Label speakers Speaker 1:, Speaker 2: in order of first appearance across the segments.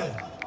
Speaker 1: Parker.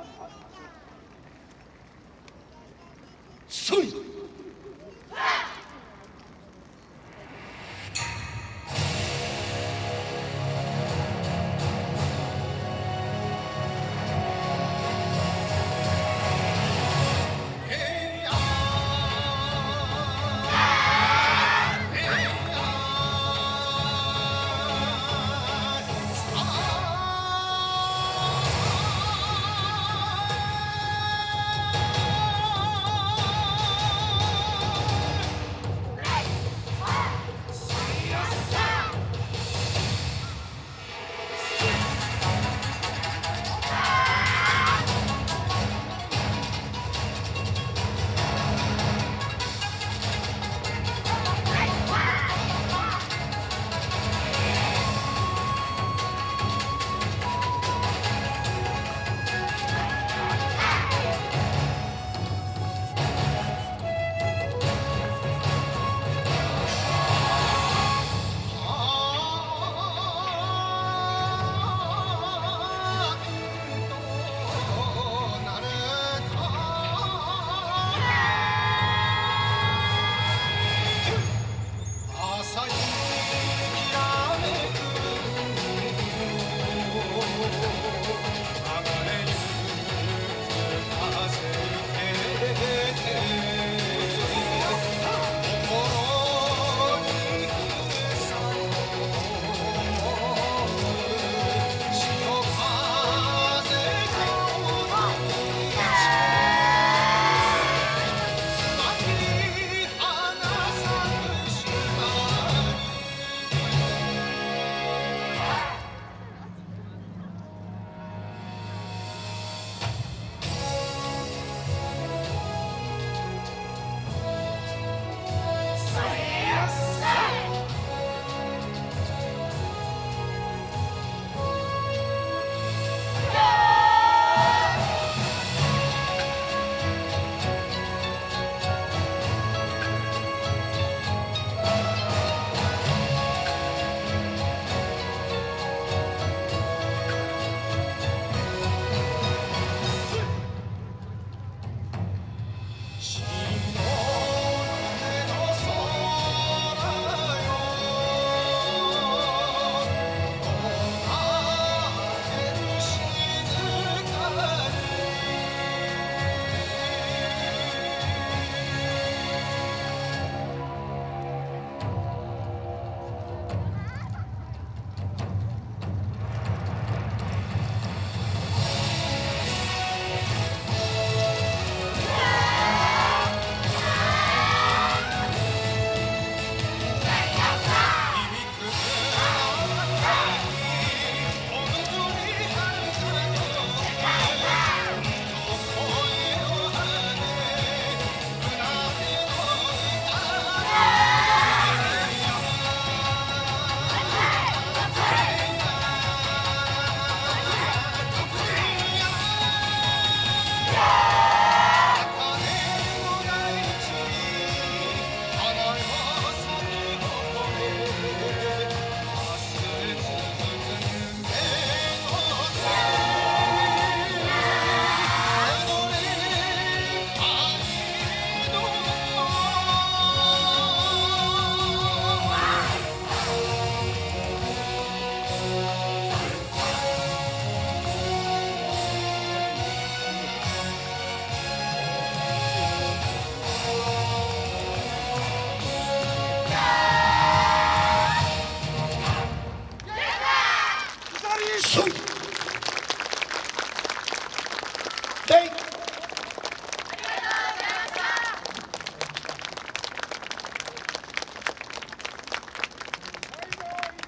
Speaker 1: Thank